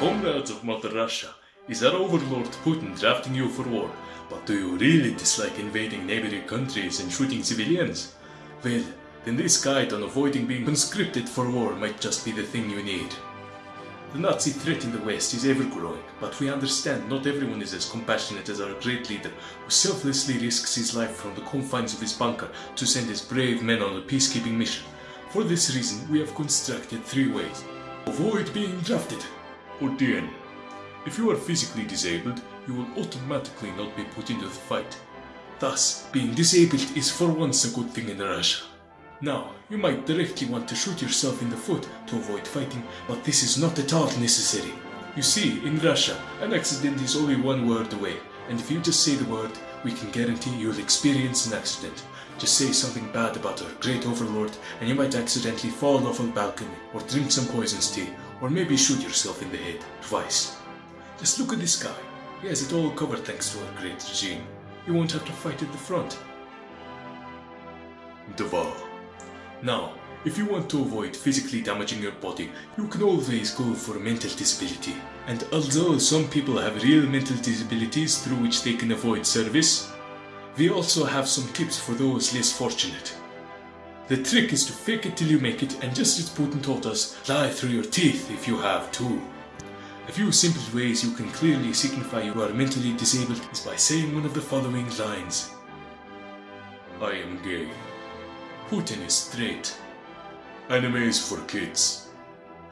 Comrades of Mother Russia, is our overlord Putin drafting you for war? But do you really dislike invading neighboring countries and shooting civilians? Well, then this guide on avoiding being conscripted for war might just be the thing you need. The Nazi threat in the West is ever growing, but we understand not everyone is as compassionate as our great leader, who selflessly risks his life from the confines of his bunker to send his brave men on a peacekeeping mission. For this reason, we have constructed three ways. Avoid being drafted. Or DN. If you are physically disabled, you will automatically not be put into the fight. Thus, being disabled is for once a good thing in Russia. Now, you might directly want to shoot yourself in the foot to avoid fighting, but this is not at all necessary. You see, in Russia, an accident is only one word away, and if you just say the word, we can guarantee you'll experience an accident. Just say something bad about our great overlord, and you might accidentally fall off a balcony, or drink some poisonous tea, or maybe shoot yourself in the head, twice. Just look at this guy. He has it all covered thanks to our great regime. You won't have to fight at the front. Deval. Now, if you want to avoid physically damaging your body, you can always go for mental disability. And although some people have real mental disabilities through which they can avoid service, we also have some tips for those less fortunate. The trick is to fake it till you make it and just as Putin taught us, lie through your teeth if you have to. A few simple ways you can clearly signify you are mentally disabled is by saying one of the following lines. I am gay. Putin is straight. Anime is for kids.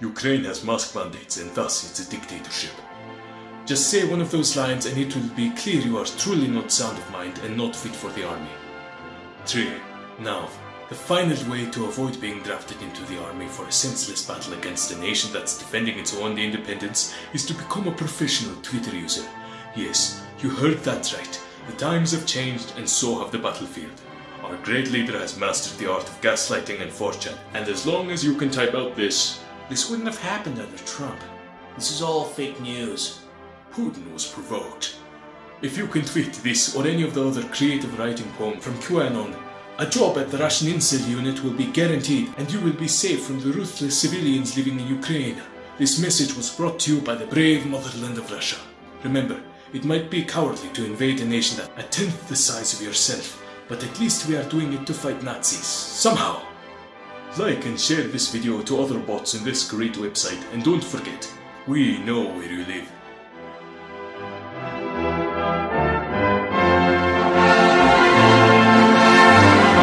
Ukraine has mask mandates and thus it's a dictatorship. Just say one of those lines and it will be clear you are truly not sound of mind and not fit for the army. 3. Now, the final way to avoid being drafted into the army for a senseless battle against a nation that's defending its own independence is to become a professional Twitter user. Yes, you heard that right. The times have changed and so have the battlefield. Our great leader has mastered the art of gaslighting and 4chan, and as long as you can type out this, This wouldn't have happened under Trump. This is all fake news. Putin was provoked. If you can tweet this or any of the other creative writing poem from QAnon, a job at the Russian Incel unit will be guaranteed and you will be safe from the ruthless civilians living in Ukraine. This message was brought to you by the brave motherland of Russia. Remember, it might be cowardly to invade a nation that a tenth the size of yourself, but at least we are doing it to fight Nazis. Somehow. Like and share this video to other bots in this great website and don't forget, we know where you live.